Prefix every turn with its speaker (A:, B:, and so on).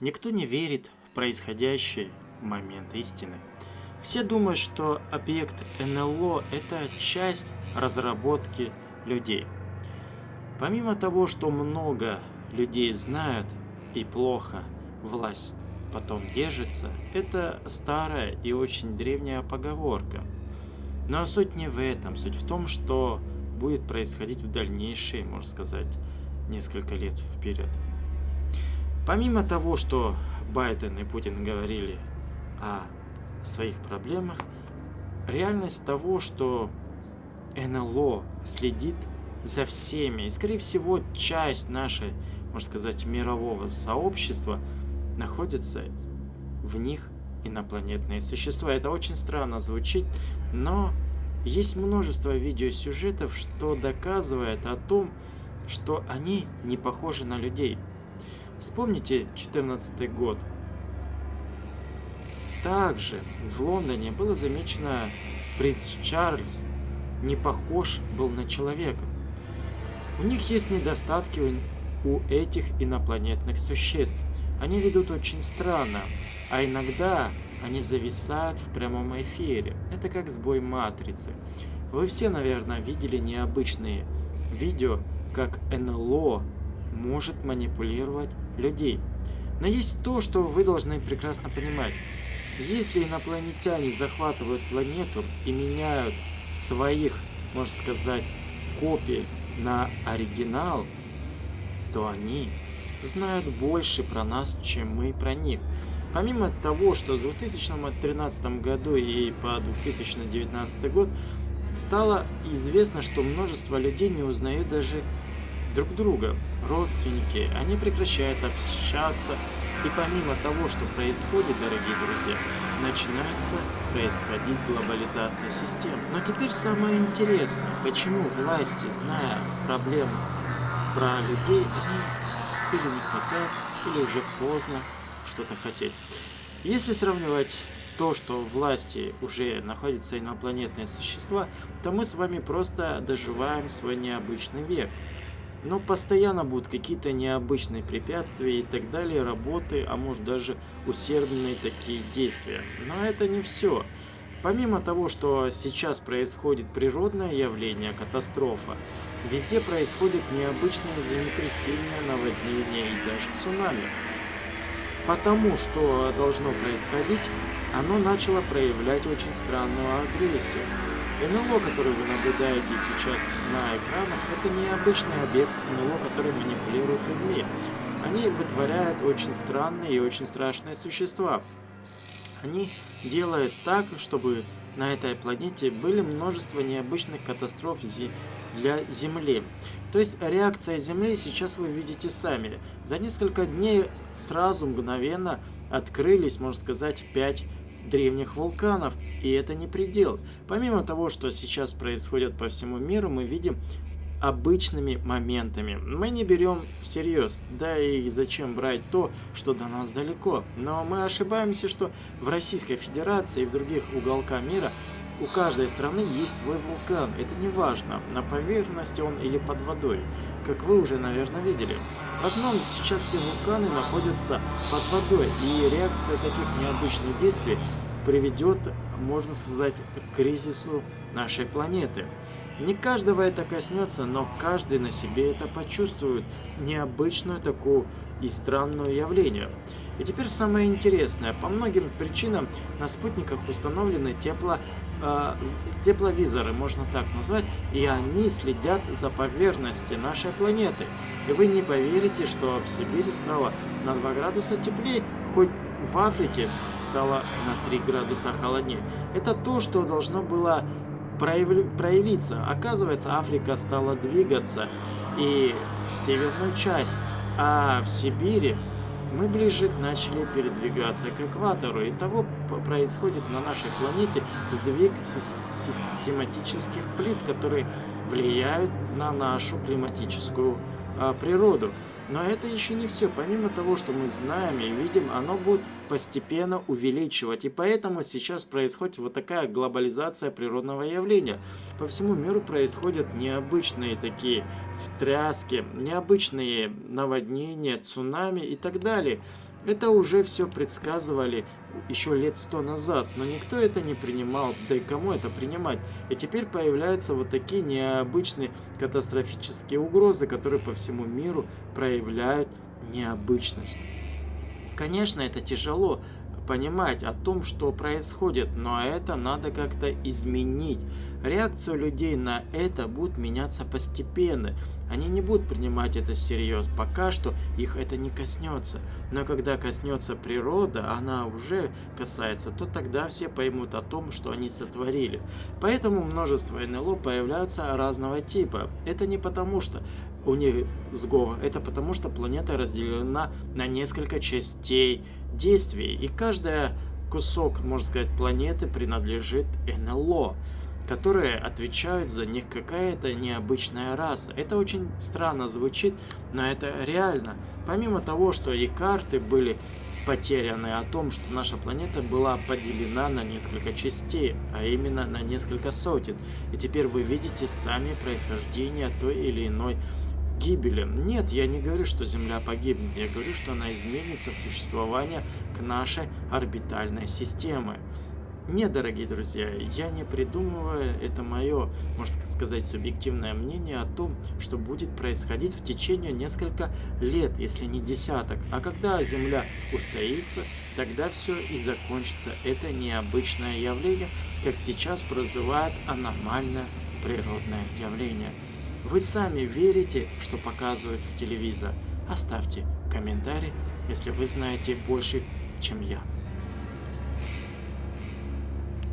A: Никто не верит в происходящий момент истины. Все думают, что объект НЛО – это часть разработки людей. Помимо того, что много людей знают и плохо власть потом держится, это старая и очень древняя поговорка. Но суть не в этом, суть в том, что будет происходить в дальнейшие, можно сказать, несколько лет вперед. Помимо того, что Байден и Путин говорили о своих проблемах, реальность того, что НЛО следит за всеми, и скорее всего часть нашей, можно сказать, мирового сообщества находится в них инопланетные существа. Это очень странно звучит, но есть множество видеосюжетов, что доказывает о том, что они не похожи на людей. Вспомните 14 год. Также в Лондоне было замечено принц Чарльз не похож был на человека. У них есть недостатки у этих инопланетных существ. Они ведут очень странно, а иногда они зависают в прямом эфире. Это как сбой матрицы. Вы все, наверное, видели необычные видео, как НЛО может манипулировать людей. Но есть то, что вы должны прекрасно понимать. Если инопланетяне захватывают планету и меняют своих, можно сказать, копий на оригинал, то они знают больше про нас, чем мы про них. Помимо того, что в 2013 году и по 2019 год стало известно, что множество людей не узнают даже друг друга, родственники, они прекращают общаться, и помимо того, что происходит, дорогие друзья, начинается происходить глобализация систем. Но теперь самое интересное, почему власти, зная проблему про людей, они или не хотят, или уже поздно что-то хотеть. Если сравнивать то, что власти уже находятся инопланетные существа, то мы с вами просто доживаем свой необычный век. Но постоянно будут какие-то необычные препятствия и так далее, работы, а может даже усердные такие действия. Но это не все. Помимо того, что сейчас происходит природное явление, катастрофа, везде происходят необычные землетрясения, наводнения и даже цунами. Потому что должно происходить, оно начало проявлять очень странную агрессию. НЛО, который вы наблюдаете сейчас на экранах, это необычный объект НЛО, который манипулирует людьми. Они вытворяют очень странные и очень страшные существа. Они делают так, чтобы на этой планете были множество необычных катастроф для Земли. То есть реакция Земли сейчас вы видите сами. За несколько дней сразу мгновенно открылись, можно сказать, 5 древних вулканов, и это не предел. Помимо того, что сейчас происходит по всему миру, мы видим обычными моментами. Мы не берем всерьез, да и зачем брать то, что до нас далеко. Но мы ошибаемся, что в Российской Федерации и в других уголках мира у каждой страны есть свой вулкан. Это не важно, на поверхности он или под водой, как вы уже, наверное, видели. В основном сейчас все вулканы находятся под водой, и реакция таких необычных действий приведет, можно сказать, к кризису нашей планеты. Не каждого это коснется, но каждый на себе это почувствует, необычную такую и странную явление. И теперь самое интересное. По многим причинам на спутниках установлены тепло, э, тепловизоры, можно так назвать, и они следят за поверхностью нашей планеты. И вы не поверите, что в Сибири стало на 2 градуса теплее, хоть в Африке стало на 3 градуса холоднее. Это то, что должно было проявиться. Оказывается, Африка стала двигаться и в северную часть, а в Сибири мы ближе начали передвигаться к экватору. И того происходит на нашей планете сдвиг систематических плит, которые влияют на нашу климатическую а, природу. Но это еще не все. Помимо того, что мы знаем и видим, оно будет постепенно увеличивать. И поэтому сейчас происходит вот такая глобализация природного явления. По всему миру происходят необычные такие встряски, необычные наводнения, цунами и так далее. Это уже все предсказывали еще лет сто назад, но никто это не принимал, да и кому это принимать? И теперь появляются вот такие необычные катастрофические угрозы, которые по всему миру проявляют необычность. Конечно, это тяжело понимать о том, что происходит, но это надо как-то изменить. Реакцию людей на это будет меняться постепенно. Они не будут принимать это всерьез, пока что их это не коснется. Но когда коснется природа, она уже касается, то тогда все поймут о том, что они сотворили. Поэтому множество НЛО появляются разного типа. Это не потому, что у них сговор. Это потому, что планета разделена на несколько частей действий. И каждая кусок, можно сказать, планеты принадлежит НЛО которые отвечают за них какая-то необычная раса. Это очень странно звучит, но это реально. Помимо того, что и карты были потеряны о том, что наша планета была поделена на несколько частей, а именно на несколько сотен. И теперь вы видите сами происхождение той или иной гибели. Нет, я не говорю, что Земля погибнет, я говорю, что она изменится в существование к нашей орбитальной системе. Нет, дорогие друзья, я не придумываю, это мое, можно сказать, субъективное мнение о том, что будет происходить в течение несколько лет, если не десяток. А когда Земля устоится, тогда все и закончится. Это необычное явление, как сейчас прозывают аномальное природное явление. Вы сами верите, что показывают в телевизор? Оставьте комментарий, если вы знаете больше, чем я.